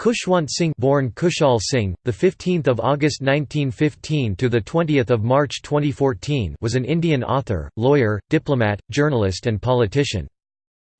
Khushwant Singh born Kushal Singh, the 15th of August 1915 to the 20th of March 2014 was an Indian author, lawyer, diplomat, journalist and politician.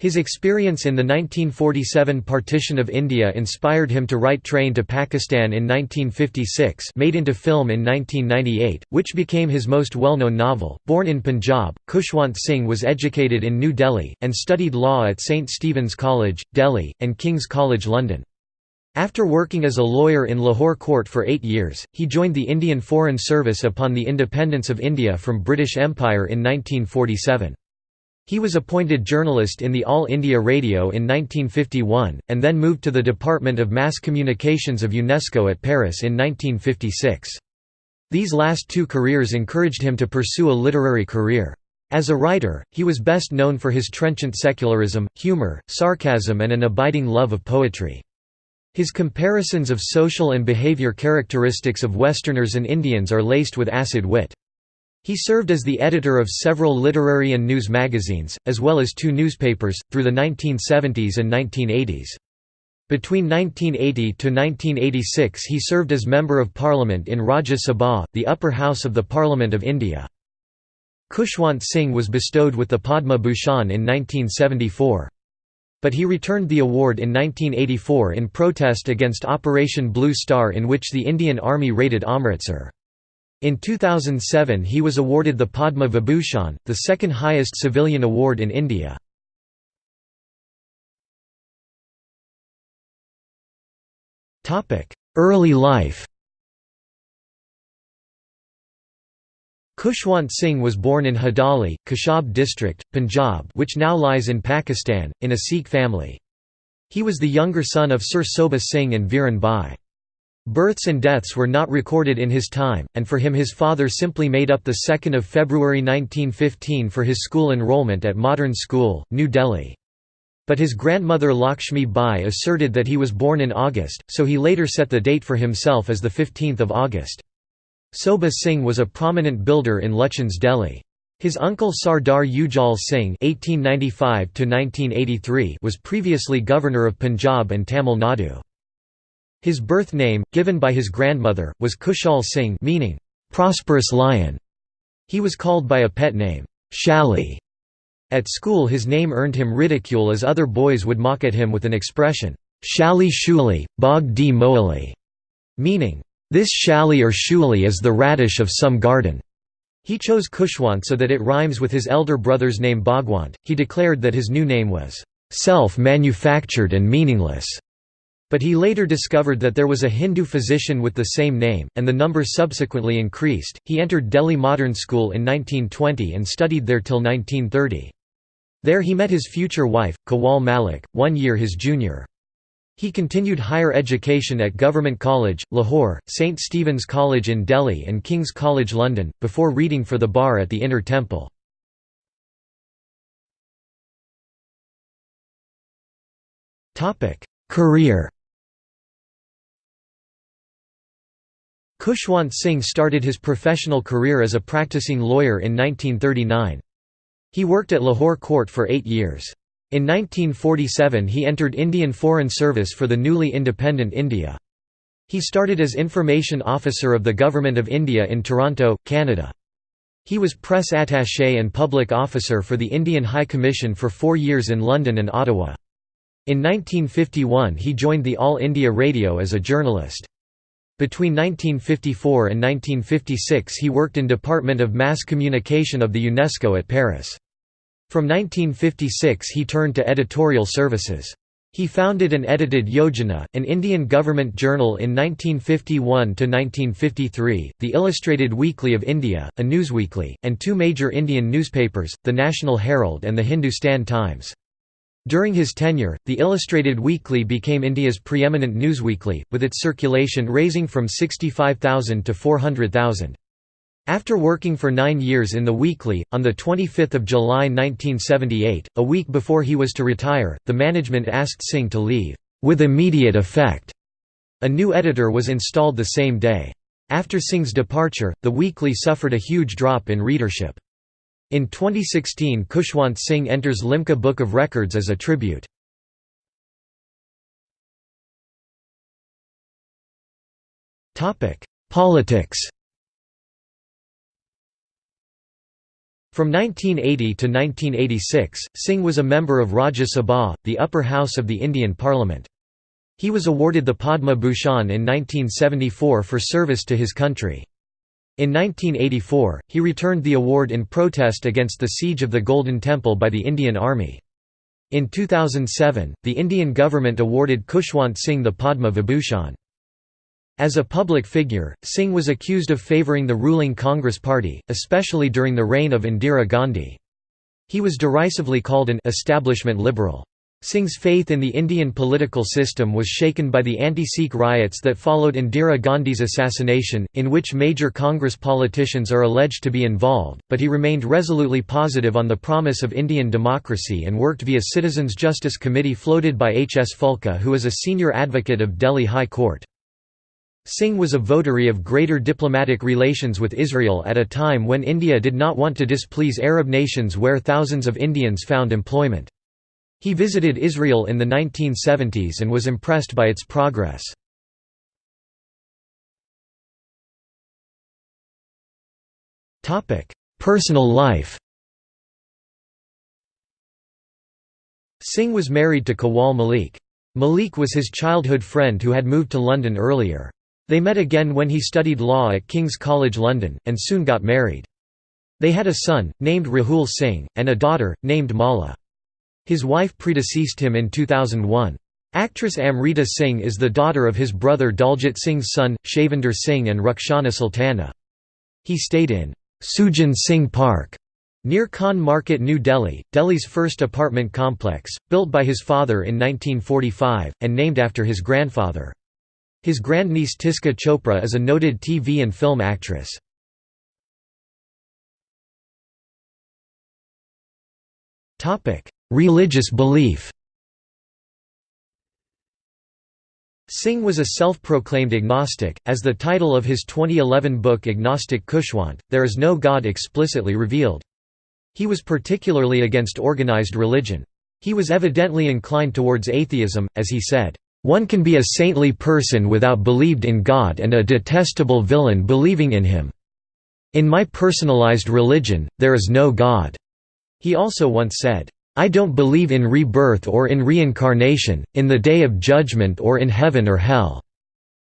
His experience in the 1947 partition of India inspired him to write Train to Pakistan in 1956 made into film in 1998, which became his most well-known novel. Born in Punjab, Khushwant Singh was educated in New Delhi, and studied law at St. Stephen's College, Delhi, and King's College London. After working as a lawyer in Lahore Court for eight years, he joined the Indian Foreign Service upon the independence of India from British Empire in 1947. He was appointed journalist in the All India Radio in 1951, and then moved to the Department of Mass Communications of UNESCO at Paris in 1956. These last two careers encouraged him to pursue a literary career. As a writer, he was best known for his trenchant secularism, humour, sarcasm and an abiding love of poetry. His comparisons of social and behavior characteristics of Westerners and Indians are laced with acid wit. He served as the editor of several literary and news magazines, as well as two newspapers, through the 1970s and 1980s. Between 1980 to 1986 he served as Member of Parliament in Rajya Sabha, the upper house of the Parliament of India. Khushwant Singh was bestowed with the Padma Bhushan in 1974. But he returned the award in 1984 in protest against Operation Blue Star in which the Indian Army raided Amritsar. In 2007 he was awarded the Padma Vibhushan, the second highest civilian award in India. Early life Khushwant Singh was born in Hadali, Khushab district, Punjab which now lies in Pakistan, in a Sikh family. He was the younger son of Sir Sobha Singh and Viran Bai. Births and deaths were not recorded in his time, and for him his father simply made up 2 February 1915 for his school enrollment at Modern School, New Delhi. But his grandmother Lakshmi Bai asserted that he was born in August, so he later set the date for himself as 15 August. Sobha Singh was a prominent builder in Lutyens Delhi. His uncle Sardar Ujjal Singh (1895–1983) was previously governor of Punjab and Tamil Nadu. His birth name, given by his grandmother, was Kushal Singh, meaning prosperous lion. He was called by a pet name, Shali. At school, his name earned him ridicule as other boys would mock at him with an expression, Shali Shuli, Bog di Moali, meaning this shali or shuli is the radish of some garden. He chose Khushwant so that it rhymes with his elder brother's name Bhagwant. He declared that his new name was self-manufactured and meaningless. But he later discovered that there was a Hindu physician with the same name, and the number subsequently increased. He entered Delhi Modern School in 1920 and studied there till 1930. There he met his future wife, Kawal Malik, one year his junior. He continued higher education at Government College, Lahore, St Stephen's College in Delhi and King's College London, before reading for the bar at the Inner Temple. Career Khushwant Singh started his professional career as a practicing lawyer in 1939. He worked at Lahore Court for eight years. In 1947 he entered Indian Foreign Service for the newly independent India. He started as Information Officer of the Government of India in Toronto, Canada. He was press attaché and public officer for the Indian High Commission for four years in London and Ottawa. In 1951 he joined the All India Radio as a journalist. Between 1954 and 1956 he worked in Department of Mass Communication of the UNESCO at Paris. From 1956 he turned to editorial services. He founded and edited Yojana, an Indian government journal in 1951–1953, the Illustrated Weekly of India, a newsweekly, and two major Indian newspapers, the National Herald and the Hindustan Times. During his tenure, the Illustrated Weekly became India's preeminent newsweekly, with its circulation raising from 65,000 to 400,000. After working for nine years in the weekly, on 25 July 1978, a week before he was to retire, the management asked Singh to leave, "...with immediate effect." A new editor was installed the same day. After Singh's departure, the weekly suffered a huge drop in readership. In 2016 Khushwant Singh enters Limca Book of Records as a tribute. Politics From 1980 to 1986, Singh was a member of Rajya Sabha, the upper house of the Indian Parliament. He was awarded the Padma Bhushan in 1974 for service to his country. In 1984, he returned the award in protest against the siege of the Golden Temple by the Indian Army. In 2007, the Indian government awarded Khushwant Singh the Padma Vibhushan. As a public figure, Singh was accused of favouring the ruling Congress party, especially during the reign of Indira Gandhi. He was derisively called an «establishment liberal». Singh's faith in the Indian political system was shaken by the anti-Sikh riots that followed Indira Gandhi's assassination, in which major Congress politicians are alleged to be involved, but he remained resolutely positive on the promise of Indian democracy and worked via Citizens Justice Committee floated by H. S. Phoolka who is a senior advocate of Delhi High Court. Singh was a votary of greater diplomatic relations with Israel at a time when India did not want to displease Arab nations where thousands of Indians found employment. He visited Israel in the 1970s and was impressed by its progress. Personal life Singh was married to Kawal Malik. Malik was his childhood friend who had moved to London earlier. They met again when he studied law at King's College London, and soon got married. They had a son, named Rahul Singh, and a daughter, named Mala. His wife predeceased him in 2001. Actress Amrita Singh is the daughter of his brother Daljit Singh's son, Shavinder Singh and Rukhsana Sultana. He stayed in Sujan Singh Park near Khan Market New Delhi, Delhi's first apartment complex, built by his father in 1945, and named after his grandfather. His grandniece Tisca Chopra is a noted TV and film actress. Religious belief Singh was a self-proclaimed agnostic, as the title of his 2011 book Agnostic Khushwant, There is No God explicitly revealed. He was particularly against organized religion. He was evidently inclined towards atheism, as he said, one can be a saintly person without believed in God and a detestable villain believing in him. In my personalized religion, there is no God." He also once said, I don't believe in rebirth or in reincarnation, in the day of judgment or in heaven or hell.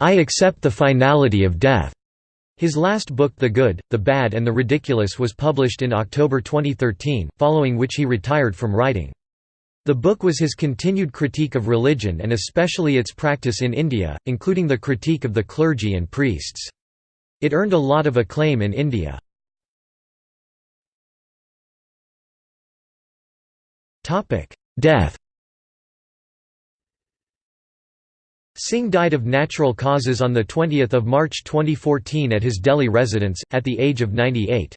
I accept the finality of death." His last book The Good, the Bad and the Ridiculous was published in October 2013, following which he retired from writing. The book was his continued critique of religion and especially its practice in India, including the critique of the clergy and priests. It earned a lot of acclaim in India. Death Singh died of natural causes on 20 March 2014 at his Delhi residence, at the age of 98.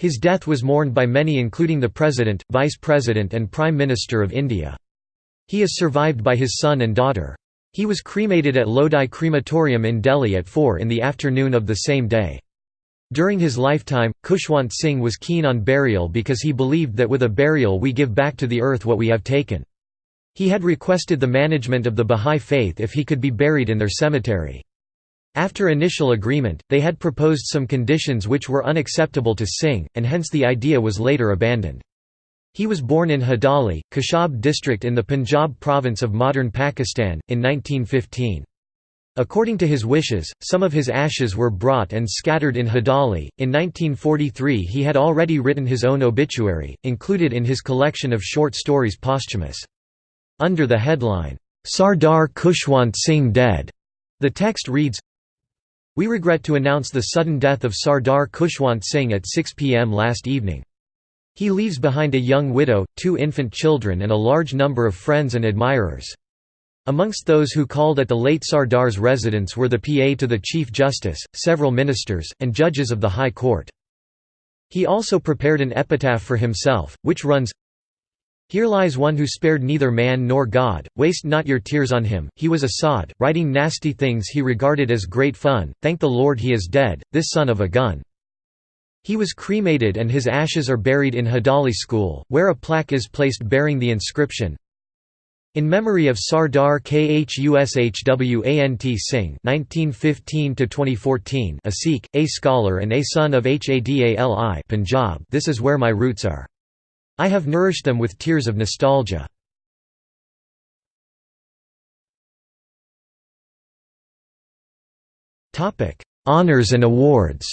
His death was mourned by many including the President, Vice President and Prime Minister of India. He is survived by his son and daughter. He was cremated at Lodi Crematorium in Delhi at 4 in the afternoon of the same day. During his lifetime, Khushwant Singh was keen on burial because he believed that with a burial we give back to the earth what we have taken. He had requested the management of the Bahá'í Faith if he could be buried in their cemetery. After initial agreement, they had proposed some conditions which were unacceptable to Singh, and hence the idea was later abandoned. He was born in Hadali, Khushab district in the Punjab province of modern Pakistan, in 1915. According to his wishes, some of his ashes were brought and scattered in Hadali. In 1943, he had already written his own obituary, included in his collection of short stories posthumous. Under the headline, Sardar Khushwant Singh dead, the text reads we regret to announce the sudden death of Sardar Khushwant Singh at 6 pm last evening. He leaves behind a young widow, two infant children and a large number of friends and admirers. Amongst those who called at the late Sardar's residence were the PA to the Chief Justice, several ministers, and judges of the High Court. He also prepared an epitaph for himself, which runs, here lies one who spared neither man nor God, waste not your tears on him, he was a sod, writing nasty things he regarded as great fun, thank the Lord he is dead, this son of a gun. He was cremated and his ashes are buried in Hadali School, where a plaque is placed bearing the inscription, In memory of Sardar Khushwant Singh (1915–2014), a Sikh, a scholar, and a son of Hadali Punjab. This is where my roots are. I have nourished them with tears of nostalgia. Topic: Honors and awards.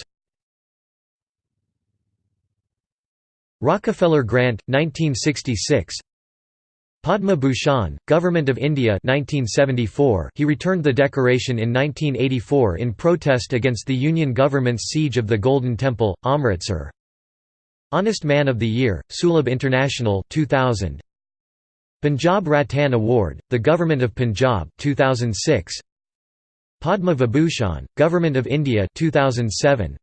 Rockefeller Grant, 1966. Padma Bhushan, Government of India 1974 he returned the decoration in 1984 in protest against the Union government's siege of the Golden Temple, Amritsar. Honest Man of the Year, Sulabh International 2000. Punjab Ratan Award, the Government of Punjab 2006. Padma Vibhushan, Government of India 2007.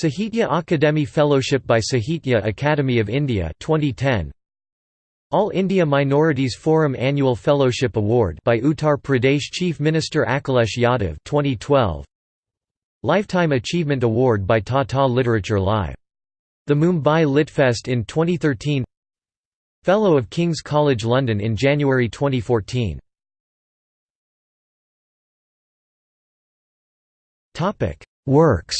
Sahitya Akademi Fellowship by Sahitya Akademi of India 2010. All India Minorities Forum Annual Fellowship Award by Uttar Pradesh Chief Minister Akhilesh Yadav 2012 Lifetime Achievement Award by Tata Literature Live. The Mumbai Litfest in 2013 Fellow of King's College London in January 2014 Works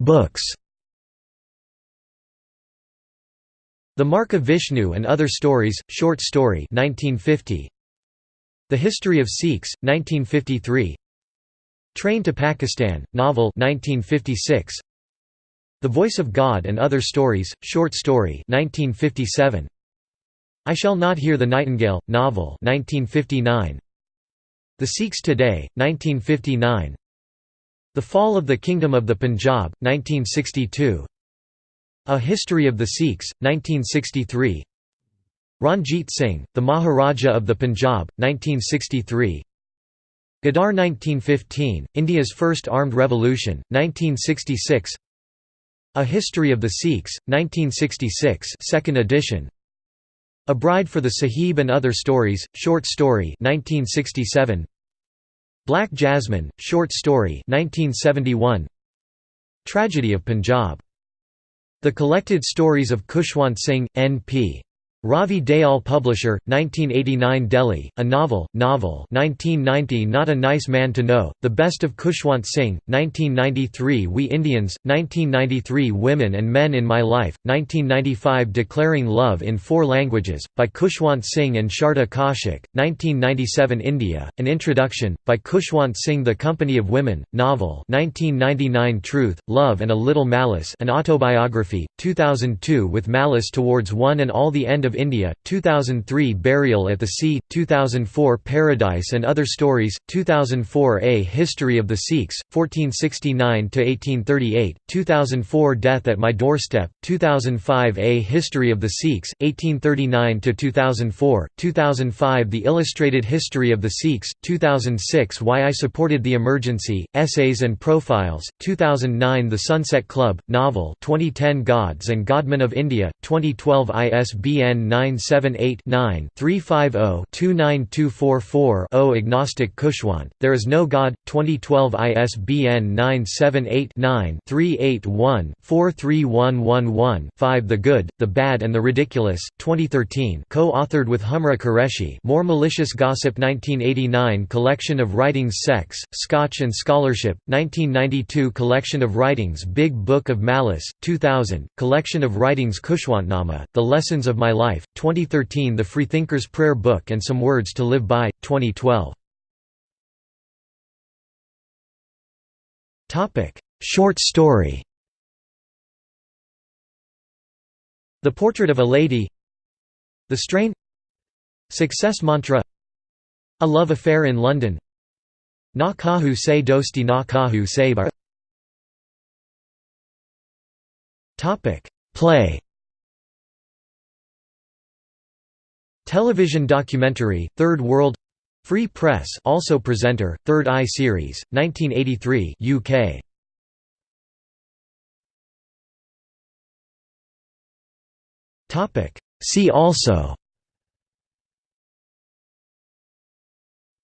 Books The Mark of Vishnu and Other Stories, short story 1950. The History of Sikhs, 1953 Train to Pakistan, novel 1956. The Voice of God and Other Stories, short story 1957. I Shall Not Hear the Nightingale, novel 1959. The Sikhs Today, 1959 the Fall of the Kingdom of the Punjab, 1962 A History of the Sikhs, 1963 Ranjit Singh, the Maharaja of the Punjab, 1963 Ghadar 1915, India's First Armed Revolution, 1966 A History of the Sikhs, 1966 second edition A Bride for the Sahib and Other Stories, short story 1967 Black Jasmine, short story 1971. Tragedy of Punjab. The Collected Stories of Khushwant Singh, N.P. Ravi Dayal Publisher, 1989 Delhi, A Novel, Novel 1990 Not a Nice Man to Know, The Best of Khushwant Singh, 1993 We Indians, 1993 Women and Men in My Life, 1995 Declaring Love in Four Languages, by Khushwant Singh and Sharda Kaushik, 1997 India, An Introduction, by Khushwant Singh The Company of Women, Novel 1999 Truth, Love and a Little Malice An Autobiography, 2002 With Malice Towards One and All the End of of India, 2003 Burial at the Sea, 2004 Paradise and Other Stories, 2004 A History of the Sikhs, 1469–1838, 2004 Death at My Doorstep, 2005 A History of the Sikhs, 1839–2004, 2005 The Illustrated History of the Sikhs, 2006 Why I Supported the Emergency, Essays and Profiles, 2009 The Sunset Club, Novel 2010 Gods and Godmen of India, 2012 ISBN 978-9-350-29244-0 Agnostic Khushwant, There Is No God, 2012 ISBN 978-9-381-43111-5 The Good, the Bad and the Ridiculous, 2013 co-authored with Humra Qureshi More Malicious Gossip 1989 Collection of Writings Sex, Scotch and Scholarship, 1992 Collection of Writings Big Book of Malice, 2000, Collection of Writings Khushwantnama, The Lessons of My Life Life, 2013 The Freethinker's Prayer Book and Some Words to Live By, 2012 Short story. The Portrait of a Lady. The Strain. Success Mantra. A Love Affair in London. Na Kahu Se Dosti Na Kahu Se Bar. Play Television documentary, Third World Free Press also presenter, Third Eye Series, 1983 UK. See also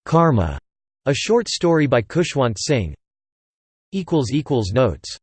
Karma, a short story by Khushwant Singh. Notes